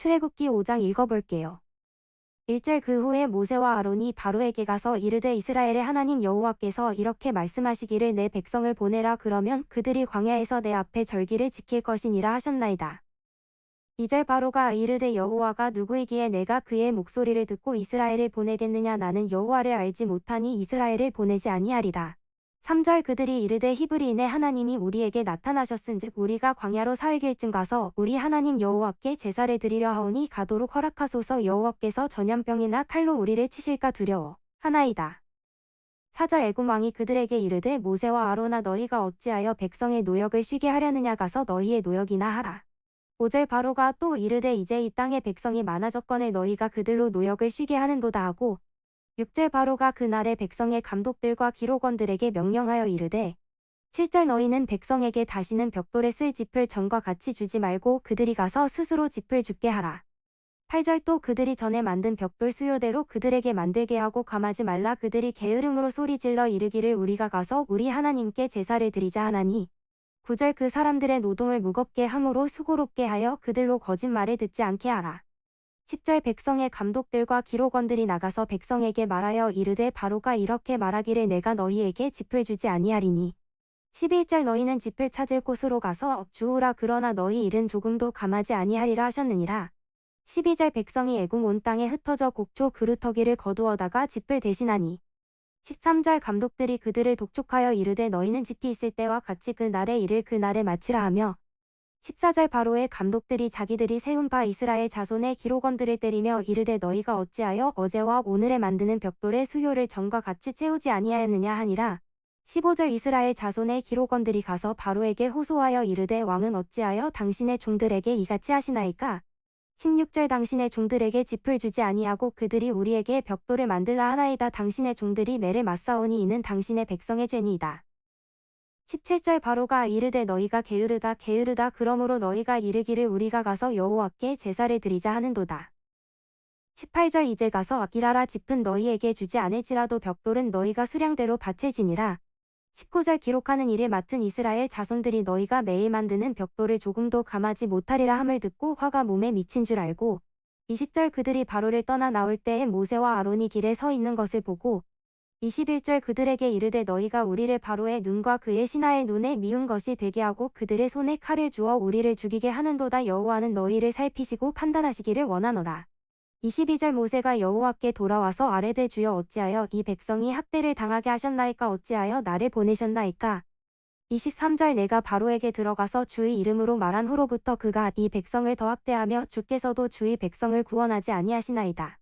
출애굽기 5장 읽어볼게요. 1절 그 후에 모세와 아론이 바로에게 가서 이르되 이스라엘의 하나님 여호와께서 이렇게 말씀하시기를 내 백성을 보내라 그러면 그들이 광야에서 내 앞에 절기를 지킬 것이니라 하셨나이다. 2절 바로가 이르되 여호와가 누구이기에 내가 그의 목소리를 듣고 이스라엘을 보내겠느냐 나는 여호와를 알지 못하니 이스라엘을 보내지 아니하리다. 3절 그들이 이르되 히브리인의 하나님이 우리에게 나타나셨은즉 우리가 광야로 사흘길쯤 가서 우리 하나님 여호와께 제사를 드리려 하오니 가도록 허락하소서 여호와께서 전염병이나 칼로 우리를 치실까 두려워 하나이다. 4절 애굽 왕이 그들에게 이르되 모세와 아로나 너희가 어찌하여 백성의 노역을 쉬게 하려느냐 가서 너희의 노역이나 하라. 5절 바로가 또 이르되 이제 이 땅에 백성이 많아졌거늘 너희가 그들로 노역을 쉬게 하는도다 하고 6절 바로가 그날의 백성의 감독들과 기록원들에게 명령하여 이르되 7절 너희는 백성에게 다시는 벽돌에 쓸 짚을 전과 같이 주지 말고 그들이 가서 스스로 짚을 줍게 하라. 8절 또 그들이 전에 만든 벽돌 수요대로 그들에게 만들게 하고 감하지 말라 그들이 게으름으로 소리질러 이르기를 우리가 가서 우리 하나님께 제사를 드리자 하나니 9절 그 사람들의 노동을 무겁게 함으로 수고롭게 하여 그들로 거짓말을 듣지 않게 하라. 10절 백성의 감독들과 기록원들이 나가서 백성에게 말하여 이르되 바로가 이렇게 말하기를 내가 너희에게 짚을 주지 아니하리니. 11절 너희는 짚을 찾을 곳으로 가서 주우라 그러나 너희 일은 조금도 감하지 아니하리라 하셨느니라. 12절 백성이 애굽 온 땅에 흩어져 곡초 그루터기를 거두어다가 짚을 대신하니. 13절 감독들이 그들을 독촉하여 이르되 너희는 짚이 있을 때와 같이 그 날의 일을 그 날에 마치라 하며 14절 바로의 감독들이 자기들이 세운 바 이스라엘 자손의 기록원들을 때리며 이르되 너희가 어찌하여 어제와 오늘에 만드는 벽돌의 수요를 전과 같이 채우지 아니하였느냐 하니라. 15절 이스라엘 자손의 기록원들이 가서 바로에게 호소하여 이르되 왕은 어찌하여 당신의 종들에게 이같이 하시나이까? 16절 당신의 종들에게 짚을 주지 아니하고 그들이 우리에게 벽돌을 만들라 하나이다 당신의 종들이 매를 맞사오니 이는 당신의 백성의 죄니이다. 17절 바로가 이르되 너희가 게으르다 게으르다 그러므로 너희가 이르기를 우리가 가서 여호와께 제사를 드리자 하는도다. 18절 이제 가서 아기라라 짚은 너희에게 주지 않을지라도 벽돌은 너희가 수량대로 밭을 지니라. 19절 기록하는 일을 맡은 이스라엘 자손들이 너희가 매일 만드는 벽돌을 조금도 감하지 못하리라 함을 듣고 화가 몸에 미친 줄 알고 20절 그들이 바로를 떠나 나올 때에 모세와 아론이 길에 서 있는 것을 보고 21절 그들에게 이르되 너희가 우리를 바로의 눈과 그의 신하의 눈에 미운 것이 되게 하고 그들의 손에 칼을 주어 우리를 죽이게 하는도다 여호와는 너희를 살피시고 판단하시기를 원하노라. 22절 모세가 여호와께 돌아와서 아뢰되 주여 어찌하여 이 백성이 학대를 당하게 하셨나이까 어찌하여 나를 보내셨나이까 23절 내가 바로에게 들어가서 주의 이름으로 말한 후로부터 그가 이 백성을 더 학대하며 주께서도 주의 백성을 구원하지 아니하시나이다.